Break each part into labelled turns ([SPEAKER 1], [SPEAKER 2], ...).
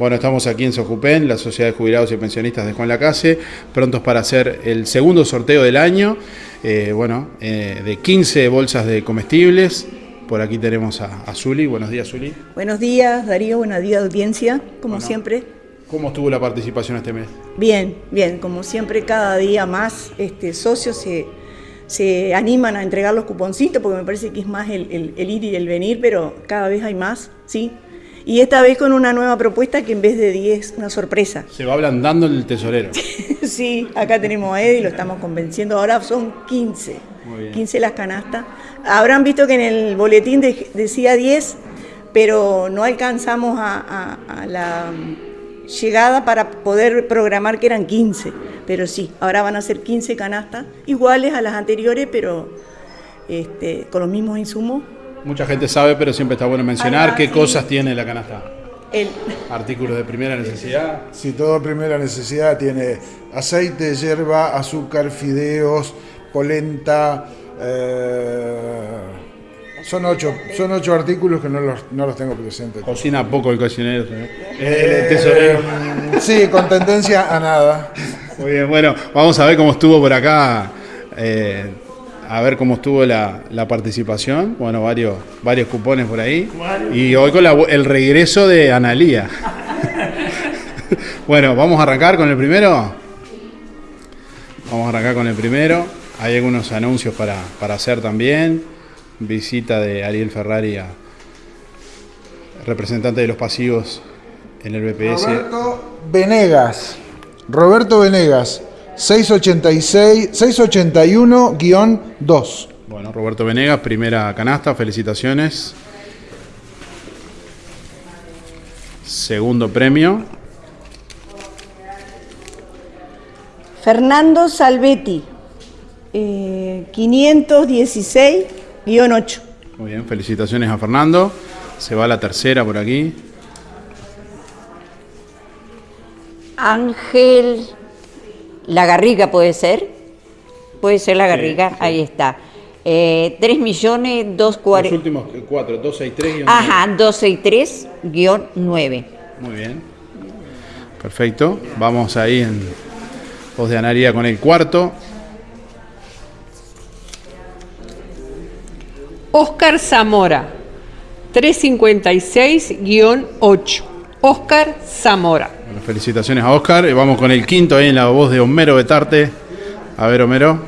[SPEAKER 1] Bueno, estamos aquí en Sojupen, la Sociedad de Jubilados y Pensionistas de Juan Lacase, prontos para hacer el segundo sorteo del año, eh, bueno, eh, de 15 bolsas de comestibles. Por aquí tenemos a, a Zuli. Buenos días, Zuli.
[SPEAKER 2] Buenos días, Darío. Buenos días, audiencia, como
[SPEAKER 1] Bueno.
[SPEAKER 2] siempre.
[SPEAKER 1] ¿Cómo estuvo la participación este mes?
[SPEAKER 2] Bien, bien, como siempre, cada día más este, socios se, se animan a entregar los cuponcitos, porque me parece que es más el, el- el ir y el venir, pero cada vez hay más, ¿sí? Y esta vez con una nueva propuesta que en vez de 10, una sorpresa.
[SPEAKER 1] Se va ablandando el tesorero.
[SPEAKER 2] sí, acá tenemos a Eddie, lo estamos convenciendo, ahora son 15,
[SPEAKER 1] Muy bien.
[SPEAKER 2] 15 las canastas. Habrán visto que en el boletín de- decía 10, pero no alcanzamos a, a- a la mm, llegada para poder programar que eran 15, pero sí, ahora van a ser 15 canastas, iguales a las anteriores, pero este, con los mismos insumos.
[SPEAKER 1] Mucha gente sabe, pero siempre está bueno mencionar qué
[SPEAKER 2] sí.
[SPEAKER 1] cosas tiene la canasta.
[SPEAKER 2] El,
[SPEAKER 1] Artículos de primera necesidad.
[SPEAKER 3] Si todo primera necesidad tiene aceite, hierba, azúcar, fideos, polenta. eh, son ocho, son ocho artículos que no los, no los tengo presentes.
[SPEAKER 1] Cocina poco el cocinero. ¿eh? El tesorero.
[SPEAKER 3] Eh, sí, con tendencia a nada.
[SPEAKER 1] Muy bien, bueno, vamos a ver cómo estuvo por acá, eh, a ver cómo estuvo la, la participación. Bueno, varios, varios cupones por ahí. Y hoy con la el regreso de Analía. bueno, vamos a arrancar con el primero. Vamos a arrancar con el primero. Hay algunos anuncios para, para hacer también. Visita de Ariel Ferrari, a- representante de los pasivos en el BPS.
[SPEAKER 3] Roberto Venegas. Roberto Venegas, 686, 681-2.
[SPEAKER 1] Bueno, Roberto Venegas, primera canasta, felicitaciones. Segundo premio,
[SPEAKER 2] Fernando Salvetti, eh, 516-8.
[SPEAKER 1] muy bien, felicitaciones a Fernando. Se va la tercera por aquí.
[SPEAKER 4] Ángel La Garriga puede ser. Puede ser La Garriga, ahí está. Eh, 3 millones
[SPEAKER 1] Los
[SPEAKER 4] 240.
[SPEAKER 1] últimos cuatro, 2, 6, 3 y
[SPEAKER 4] Ajá, 263 guion 9.
[SPEAKER 1] Muy bien. Perfecto. Vamos ahí en voz de Anaría con el cuarto.
[SPEAKER 5] Oscar Zamora, 356-8. Oscar Zamora.
[SPEAKER 1] Bueno, felicitaciones a Oscar. Y vamos con el quinto ahí en la voz de Homero Betarte. A ver, Homero.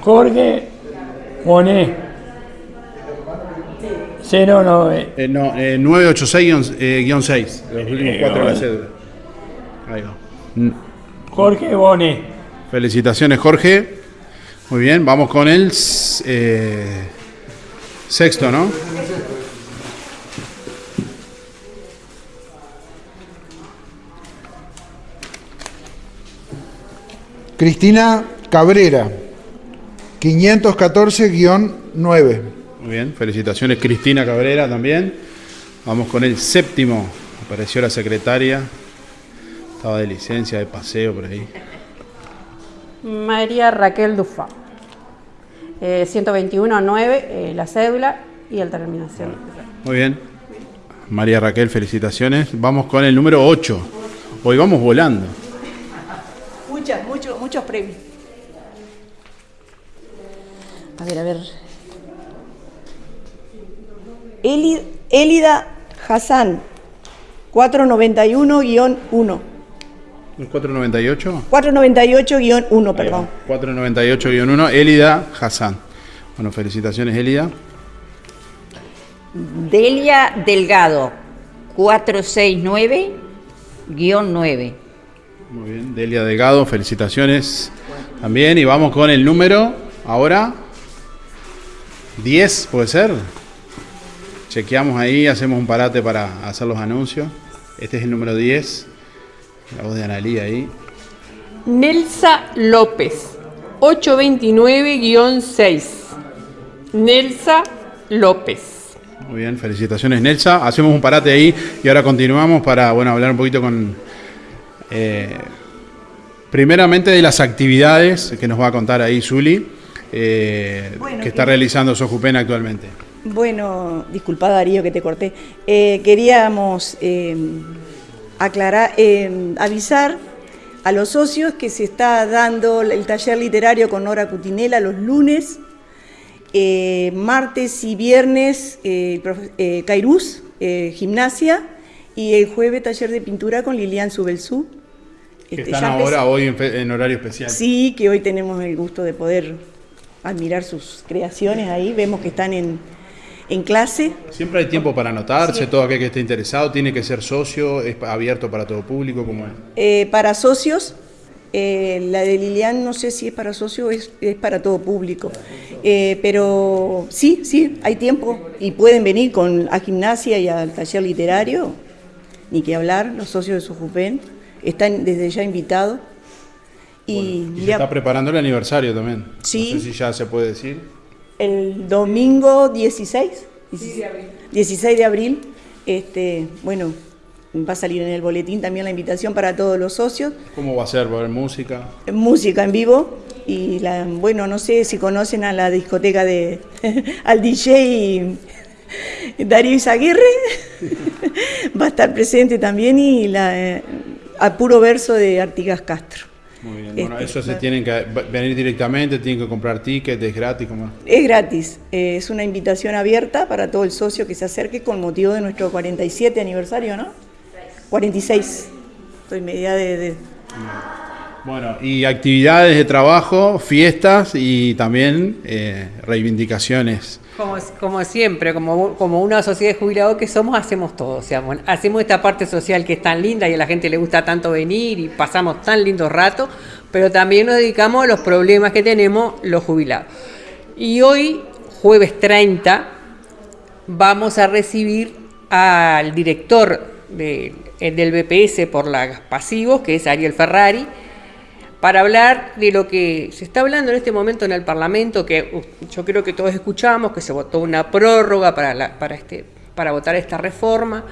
[SPEAKER 6] Jorge Monet. 09.
[SPEAKER 1] Eh, no, eh, 986-6. eh, guion seis, los últimos cuatro de la cédula. Ahí va. Mm,
[SPEAKER 6] Jorge Bonet.
[SPEAKER 1] Felicitaciones, Jorge. Muy bien, vamos con el eh, sexto, ¿no?
[SPEAKER 3] Cristina Cabrera, 514-9.
[SPEAKER 1] Muy bien, felicitaciones, Cristina Cabrera también. Vamos con el séptimo. Apareció la secretaria. Estaba de licencia, de paseo por ahí.
[SPEAKER 7] María Raquel Dufa. Eh, 121-9, eh, la cédula y la terminación.
[SPEAKER 1] Muy bien. María Raquel, felicitaciones. Vamos con el número 8. Hoy vamos volando.
[SPEAKER 2] Muchos, premios. A ver, a ver. Eli- Elida Hassan, 491-1.
[SPEAKER 1] ¿El 498?
[SPEAKER 2] 498-1, perdón.
[SPEAKER 1] 498-1, Elida Hassan. Bueno, felicitaciones, Elida.
[SPEAKER 4] Delia Delgado, 469 guion 9.
[SPEAKER 1] Muy bien, Delia Delgado, felicitaciones también. Y vamos con el número, ahora, 10, ¿puede ser? Chequeamos ahí, hacemos un parate para hacer los anuncios. Este es el número 10. La voz de Analía ahí.
[SPEAKER 5] Nelsa López, 829-6. Nelsa López.
[SPEAKER 1] Muy bien, felicitaciones Nelsa. Hacemos un parate ahí y ahora continuamos para bueno, hablar un poquito con... eh, primeramente de las actividades que nos va a contar ahí Zuli, eh,
[SPEAKER 2] Bueno,
[SPEAKER 1] que está
[SPEAKER 2] que-
[SPEAKER 1] realizando Sojupen actualmente.
[SPEAKER 2] Bueno, disculpa Darío que te corté. Eh, queríamos aclarar, avisar a los socios que se está dando el taller literario con Nora Cutinela los lunes, eh, martes y viernes eh, eh, Cairús, gimnasia, y el jueves taller de pintura con Lilian Subelsú.
[SPEAKER 1] Que
[SPEAKER 2] Este,
[SPEAKER 1] están ahora hoy en, fe- en horario especial.
[SPEAKER 2] Sí, que hoy tenemos el gusto de poder admirar sus creaciones ahí. Vemos que están en, en clase.
[SPEAKER 1] Siempre hay tiempo para anotarse, todo aquel que esté interesado tiene que ser socio, es abierto para todo público, como es.
[SPEAKER 2] Eh, para socios, eh, la de Lilian no sé si es para socios o es, es para todo público. Eh, pero sí, sí, hay tiempo y pueden venir con, a gimnasia y al taller literario, ni que hablar, los socios de Sojupen están desde ya invitados. Y,
[SPEAKER 1] Y se
[SPEAKER 2] ya-
[SPEAKER 1] está preparando el aniversario también.
[SPEAKER 2] Sí.
[SPEAKER 1] No sé si ya se puede decir.
[SPEAKER 2] el domingo 16, 16 de abril, este, bueno, va a salir en el boletín también la invitación para todos los socios,
[SPEAKER 1] ¿Cómo va a ser? ¿Va a haber música?
[SPEAKER 2] música en vivo y la, bueno, no sé si conocen a la discoteca de al DJ Darío Izaguirre, va a estar presente también y la eh, a puro verso de Artigas Castro.
[SPEAKER 1] Muy bien. Bueno,
[SPEAKER 2] Este,
[SPEAKER 1] eso se tienen que venir directamente, tienen que comprar tickets, es gratis, como
[SPEAKER 2] Es gratis, eh, es una invitación abierta para todo el socio que se acerque con motivo de nuestro 47 aniversario, ¿no? 46. Estoy media de, de-
[SPEAKER 1] Bueno, y actividades de trabajo, fiestas y también eh, reivindicaciones.
[SPEAKER 5] Como, como siempre, como, como una sociedad de jubilados que somos, hacemos todo. O sea, bueno, hacemos esta parte social que es tan linda y a la gente le gusta tanto venir y pasamos tan lindos ratos, pero también nos dedicamos a los problemas que tenemos los jubilados. Y hoy, jueves 30, vamos a recibir al director de- eh, del BPS por las pasivos, que es Ariel Ferrari, para hablar de lo que se está hablando en este momento en el Parlamento, que uh, yo creo que todos escuchamos, que se votó una prórroga para, para, este, para votar esta reforma,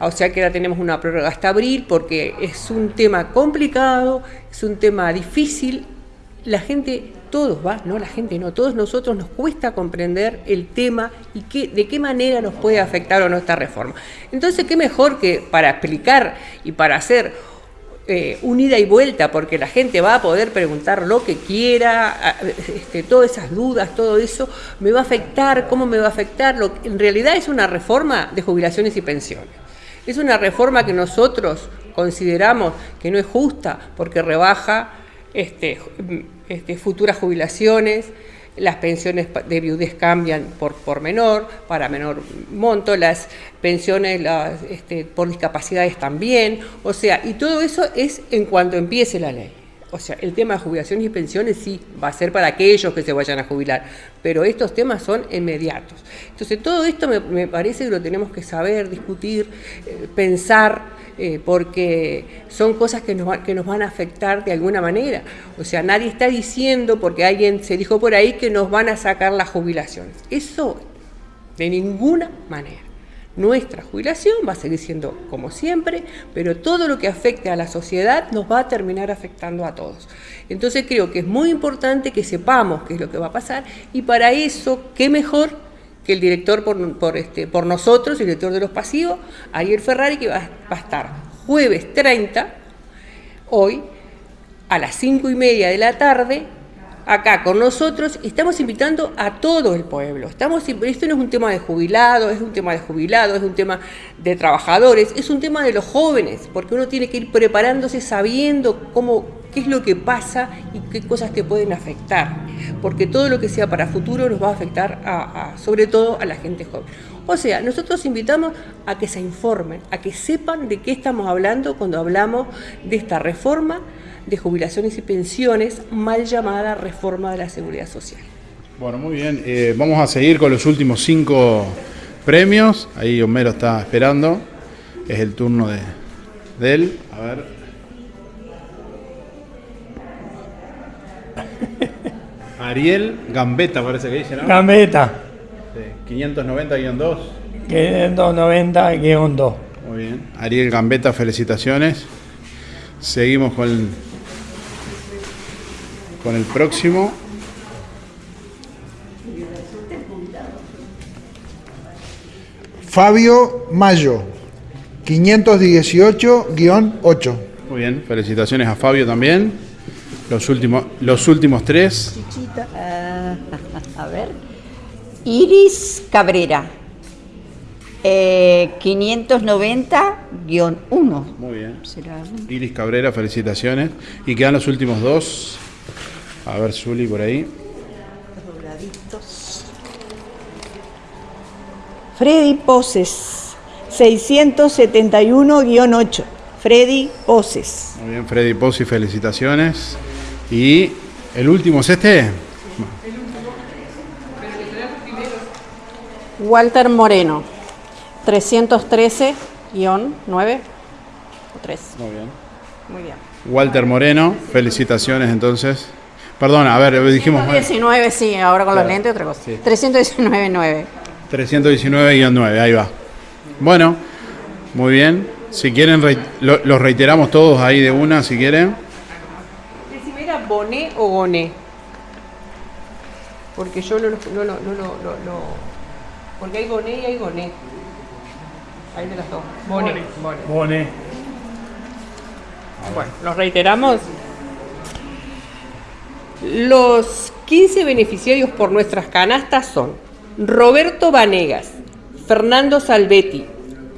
[SPEAKER 5] o sea que ahora tenemos una prórroga hasta abril, porque es un tema complicado, es un tema difícil, la gente, todos, va, no la gente, no, todos nosotros nos cuesta comprender el tema y de qué manera nos puede afectar o no esta reforma. Entonces, qué mejor que para explicar y para hacer eh, un ida y vuelta, porque la gente va a poder preguntar lo que quiera, este, todas esas dudas, todo eso, me va a afectar, cómo me va a afectar. Lo, en realidad es una reforma de jubilaciones y pensiones. Es una reforma que nosotros consideramos que no es justa porque rebaja este, este, futuras jubilaciones, las pensiones de viudez cambian por, por menor, para menor monto, las pensiones las, este, por discapacidades también, o sea, y todo eso es en cuanto empiece la ley. O sea, el tema de jubilaciones y pensiones sí va a ser para aquellos que se vayan a jubilar, pero estos temas son inmediatos. Entonces, todo esto me, parece que lo tenemos que saber, discutir, eh, pensar, eh, porque son cosas que nos, que nos van a afectar de alguna manera. O sea, nadie está diciendo, porque alguien se dijo por ahí, que nos van a sacar las jubilaciones. Eso de ninguna manera. Nuestra jubilación va a seguir siendo como siempre, pero todo lo que afecte a la sociedad nos va a terminar afectando a todos. Entonces creo que es muy importante que sepamos qué es lo que va a pasar y para eso, qué mejor que el director por, por, este, por nosotros, el director de los pasivos, Ariel Ferrari, que va, va a estar jueves 30, hoy, a las 5 y media de la tarde, acá con nosotros, y estamos invitando a todo el pueblo. Estamos, esto no es un tema de jubilados, es un tema de jubilados, es un tema de trabajadores, es un tema de los jóvenes, porque uno tiene que ir preparándose sabiendo cómo, qué es lo que pasa y qué cosas te pueden afectar, porque todo lo que sea para futuro nos va a afectar a- a- sobre todo a la gente joven. O sea, nosotros invitamos a que se informen, a que sepan de qué estamos hablando cuando hablamos de esta reforma de jubilaciones y pensiones, mal llamada reforma de la seguridad social.
[SPEAKER 1] Bueno, muy bien. Eh, vamos a seguir con los últimos cinco premios. Ahí Homero está esperando. Es el turno de, de él. A ver. Ariel Gambetta parece que dice, ¿no?
[SPEAKER 6] Gambetta,
[SPEAKER 1] Sí, 590-2.
[SPEAKER 6] que es 290-2.
[SPEAKER 1] Muy bien. Ariel Gambetta, felicitaciones. Seguimos con con el próximo.
[SPEAKER 3] Fabio Mayo, 518-8.
[SPEAKER 1] Muy bien, felicitaciones a Fabio también. Los últimos, los últimos tres.
[SPEAKER 4] Ah, a ver. Iris Cabrera. Eh, 590-1.
[SPEAKER 1] Muy bien.
[SPEAKER 4] ¿Será?
[SPEAKER 1] Iris Cabrera, felicitaciones. Y quedan los últimos dos. A ver, Zuli, por ahí.
[SPEAKER 2] Freddy Poses, 671-8. Freddy Poses.
[SPEAKER 1] Muy bien, Freddy Pozzi, felicitaciones. Y el último es este.
[SPEAKER 7] Walter Moreno, 313-9 o 3.
[SPEAKER 1] Muy bien.
[SPEAKER 7] Muy bien.
[SPEAKER 1] Walter Moreno, felicitaciones entonces. Perdón, a ver, dijimos mal.
[SPEAKER 7] 319, sí, ahora con
[SPEAKER 1] Claro.
[SPEAKER 7] los lentes otra cosa.
[SPEAKER 1] Sí.
[SPEAKER 7] 319-9.
[SPEAKER 1] 319-9, ahí va. Bueno, muy bien. Si quieren, lo- los reiteramos todos ahí de una, si quieren.
[SPEAKER 5] Decime, ¿era Boné o Goné? Porque yo no lo. No, lo- no, lo- no- no- porque hay Goné y hay Goné. Hay de las dos. Boné. Boné. Bueno, los reiteramos. Los 15 beneficiarios por nuestras canastas son Roberto Vanegas, Fernando Salvetti,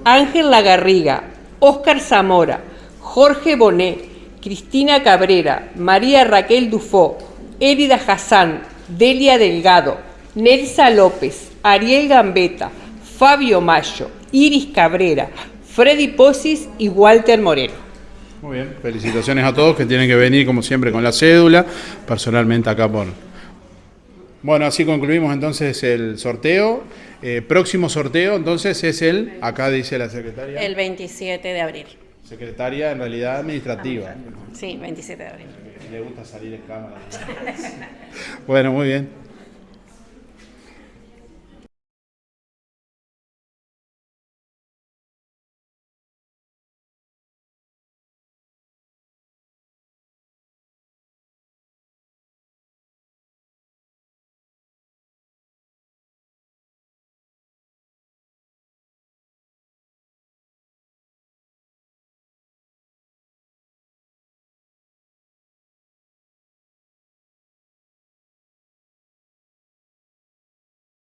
[SPEAKER 5] Ángel Lagarriga, Óscar Zamora, Jorge Bonet, Cristina Cabrera, María Raquel Dufó, Érida Hassan, Delia Delgado, Nelsa López, Ariel Gambetta, Fabio Mayo, Iris Cabrera, Freddy Posis y Walter Moreno.
[SPEAKER 1] Muy bien. Felicitaciones a todos que tienen que venir, como siempre, con la cédula. Personalmente acá por. Bueno, así concluimos entonces el sorteo. Eh, próximo sorteo, entonces, es el. Acá dice la secretaria.
[SPEAKER 7] El 27 de abril.
[SPEAKER 1] Secretaria, en realidad, administrativa.
[SPEAKER 7] Sí, 27 de abril.
[SPEAKER 1] Le gusta salir en cámara. bueno, muy bien.